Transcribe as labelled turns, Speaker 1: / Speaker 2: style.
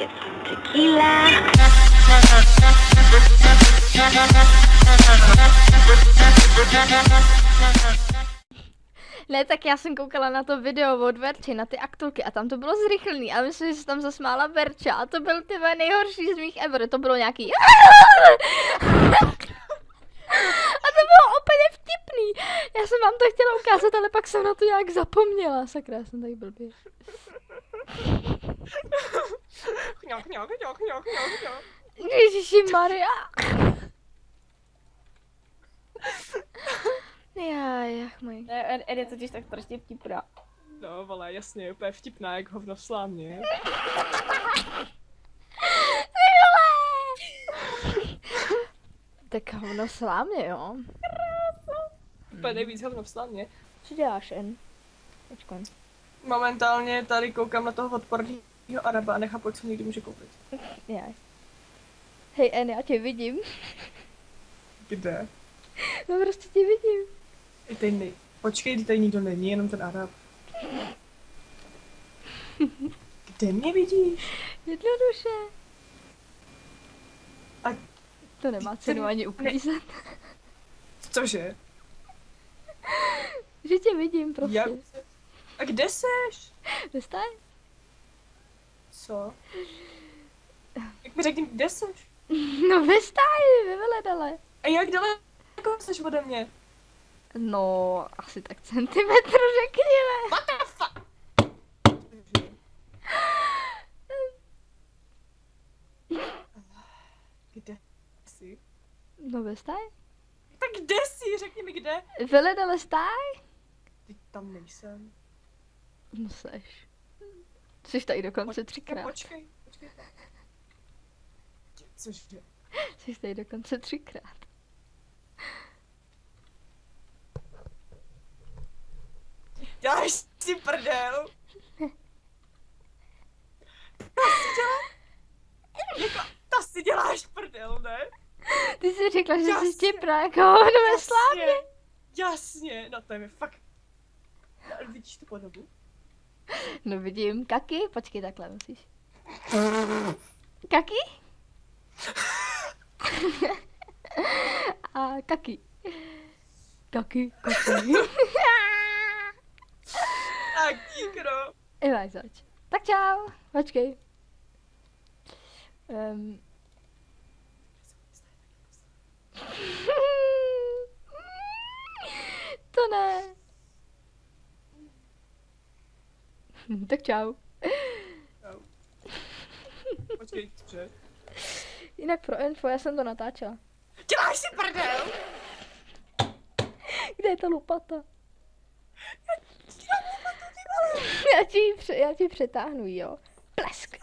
Speaker 1: get some tequila.
Speaker 2: Ne, tak já jsem koukala na to video od Verči, na ty aktulky a tam to bylo zrychlený a myslím, že se tam zasmála Verča a to byl ty nejhorší z mých ever, to bylo nějaký a to bylo úplně vtipný. Já jsem vám to chtěla ukázat, ale pak jsem na to nějak zapomněla. Sakra, jsem tady blbě.
Speaker 3: Chňok, chňok, chňok, chňok, chňok, chňok.
Speaker 2: Ježiši Maria. Já, jak můj.
Speaker 4: Ne, Ed, je totiž tak strašně vtipná.
Speaker 3: No, vole, jasně, úplně vtipná, jak hovno v slámě.
Speaker 2: Tak hovno slámě, jo.
Speaker 3: Úplně nejvíc hovno v slámě.
Speaker 2: Co děláš, En? Počkej.
Speaker 3: Momentálně tady koukám na toho odporného Araba a nechápu, co někdy může koupit.
Speaker 2: Já. Hej, En, já tě vidím.
Speaker 3: Kde?
Speaker 2: No prostě tě vidím.
Speaker 3: I tady nej... Počkej, tady nikdo není, jenom ten Arab. Kde mě vidíš?
Speaker 2: Jednoduše.
Speaker 3: A
Speaker 2: To nemá cenu ani uklízet.
Speaker 3: cože?
Speaker 2: Že tě vidím prostě.
Speaker 3: Jak? A kde seš?
Speaker 2: Dostaj?
Speaker 3: Co? Jak mi řekni, kde seš?
Speaker 2: No ve stáji, ve veledale.
Speaker 3: A jak daleko seš ode mě?
Speaker 2: No, asi tak centimetr řekněme.
Speaker 3: What the fuck? Kde jsi?
Speaker 2: No ve stáji?
Speaker 3: Tak kde jsi? Řekni mi kde.
Speaker 2: Veledale stáj?
Speaker 3: Teď tam nejsem.
Speaker 2: No seš. Jsi tady dokonce třikrát.
Speaker 3: počkej, počkej. Cože?
Speaker 2: Jsi tady dokonce třikrát.
Speaker 3: Děláš si prdel? To si děláš? Jako, to si děláš prdel, ne?
Speaker 2: Ty jsi řekla, že jsi štěpná jako hovno ve slámě.
Speaker 3: Jasně, no to je mi fakt... Vidíš tu podobu?
Speaker 2: No vidím, kaky, počkej takhle musíš. Kaky? A kaky. Kaky, kaky.
Speaker 3: Tak dík, no.
Speaker 2: I máš zač. Tak čau, počkej. Um. to ne. tak čau.
Speaker 3: Čau. Počkej, cože?
Speaker 2: Jinak pro info, já jsem to natáčela.
Speaker 3: Děláš si prdel?
Speaker 2: Kde je ta lopata? Já ti, já ti přetáhnu, jo. Plesk.